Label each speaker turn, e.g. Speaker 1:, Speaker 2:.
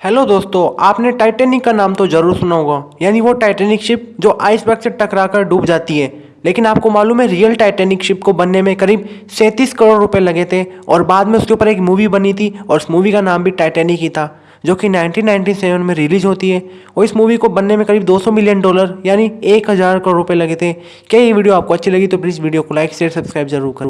Speaker 1: Hello दोस्तों, आपने Titanic का नाम तो ज़रूर सुना होगा। यानी वो टाइटेनिक शिप जो आइसबर्ग से टकराकर डूब जाती है। लेकिन आपको मालूम है रियल टाइटेनिक शिप को बनने में करीब सैंतीस करोड़ रुपए लगे थे और बाद में उसके ऊपर एक मूवी बनी थी और उस मूवी का नाम भी टाइटेनिक ही था, जो कि 1997 में रिलीज़ होती है। और इस मूवी को बनने में करीब 200 मिलियन डॉलर यानी एक हज़ार करोड़ रुपए लगे थे। क्या ये वीडियो आपको अच्छी लगी तो प्लीज़ वीडियो को लाइक शेयर सब्सक्राइब ज़रूर करें।